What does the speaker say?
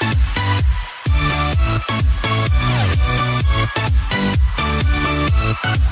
We'll be right back.